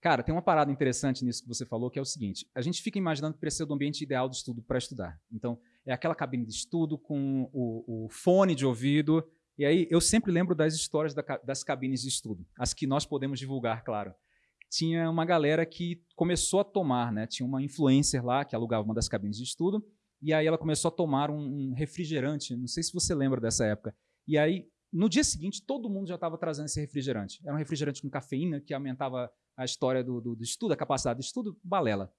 Cara, tem uma parada interessante nisso que você falou, que é o seguinte: a gente fica imaginando que precisa do ambiente ideal de estudo para estudar. Então, é aquela cabine de estudo com o, o, fone de ouvido. E aí, eu sempre lembro das histórias da, das cabines de estudo, as que nós podemos divulgar, claro. Tinha uma galera que começou a tomar, né? Tinha uma influencer lá que alugava uma das cabines de estudo, e aí ela começou a tomar um, um refrigerante. Não sei se você lembra dessa época. E aí, no dia seguinte, todo mundo já estava trazendo esse refrigerante. Era um refrigerante com cafeína que aumentava a história do, do, do estudo, a capacidade de estudo, balela.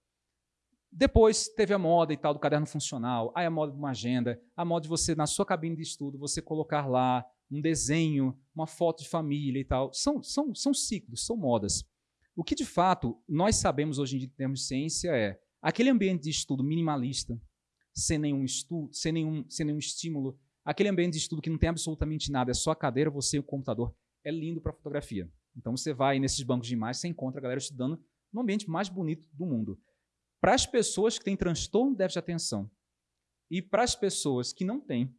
Depois teve a moda e tal do caderno funcional, aí a moda de uma agenda, a moda de você, na sua cabine de estudo, você colocar lá um desenho, uma foto de família e tal. São, são, são ciclos, são modas. O que de fato nós sabemos hoje em dia em termos de ciência é aquele ambiente de estudo minimalista, sem nenhum estudo, sem nenhum, sem nenhum estímulo, aquele ambiente de estudo que não tem absolutamente nada, é só a cadeira, você e o computador, é lindo para fotografia. Então você vai nesses bancos de imagens, você encontra a galera estudando no ambiente mais bonito do mundo. Para as pessoas que têm transtorno de déficit de atenção e para as pessoas que não têm,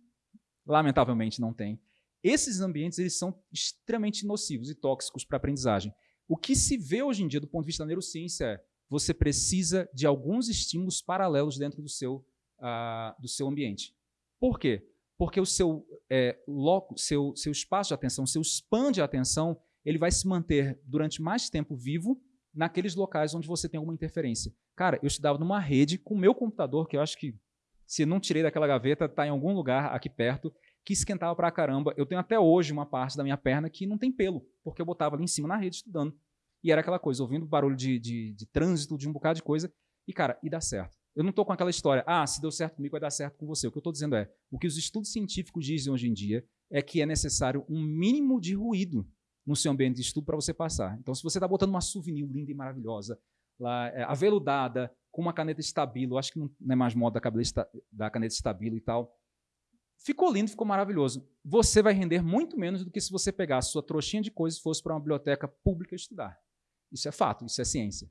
lamentavelmente não têm, esses ambientes eles são extremamente nocivos e tóxicos para a aprendizagem. O que se vê hoje em dia do ponto de vista da neurociência é você precisa de alguns estímulos paralelos dentro do seu, uh, do seu ambiente. Por quê? Porque o seu, é, loco, seu, seu espaço de atenção, seu span de atenção, ele vai se manter durante mais tempo vivo naqueles locais onde você tem alguma interferência. Cara, eu estudava numa rede com o meu computador, que eu acho que, se não tirei daquela gaveta, está em algum lugar aqui perto, que esquentava pra caramba. Eu tenho até hoje uma parte da minha perna que não tem pelo, porque eu botava ali em cima na rede estudando. E era aquela coisa, ouvindo barulho de, de, de trânsito, de um bocado de coisa. E, cara, e dá certo. Eu não estou com aquela história, ah, se deu certo comigo, vai dar certo com você. O que eu estou dizendo é, o que os estudos científicos dizem hoje em dia é que é necessário um mínimo de ruído no seu ambiente de estudo para você passar. Então, se você está botando uma souvenir linda e maravilhosa, lá, é, aveludada, com uma caneta estabilo, acho que não é mais moda da caneta estabilo e tal, ficou lindo, ficou maravilhoso. Você vai render muito menos do que se você pegasse sua trouxinha de coisas e fosse para uma biblioteca pública estudar. Isso é fato, isso é ciência.